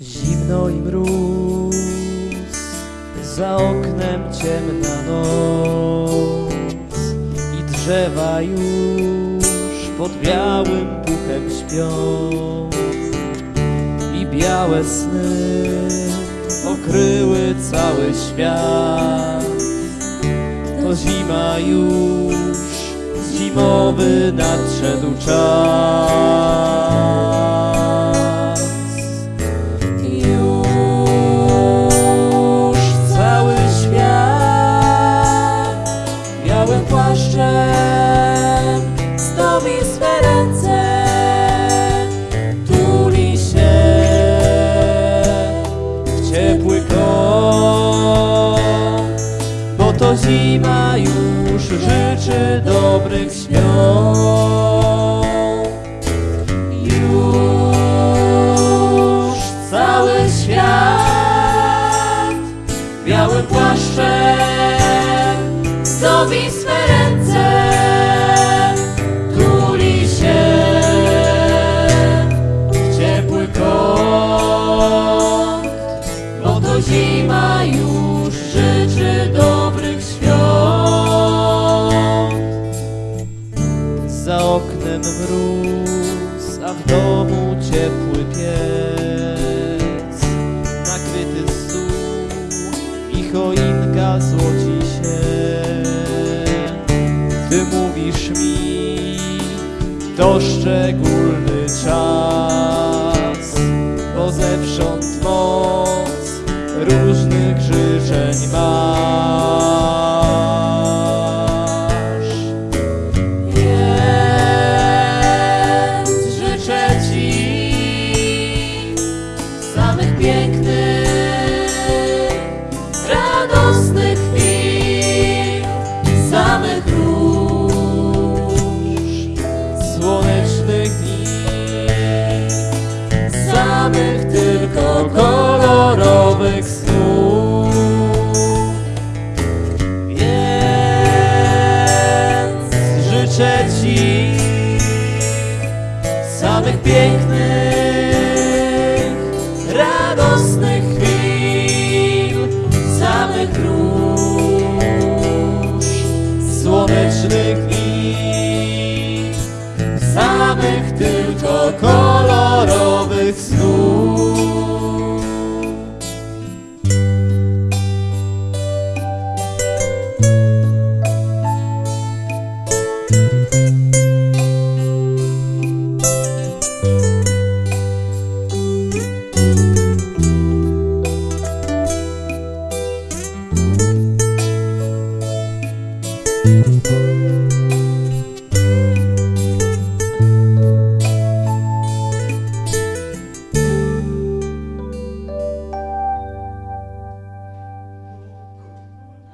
Zimno i mróz, za oknem ciemna noc i drzewa już pod białym puchem śpią. I białe sny okryły cały świat. To zima już, zimowy nadszedł czas. Już cały świat białym płaszczem zima już życzy dobrych świąt. Już cały świat białym płaszczem zdobi swe Oknem mróz, a w domu ciepły piec. Nakryty stół i choinka złoci się. Ty mówisz mi, to szczególny czas, bo zewsząd moc różnych życzeń masz. trzeci samych pięknych, radosnych chwil, samych róż, słonecznych dni, samych tylko kobiet.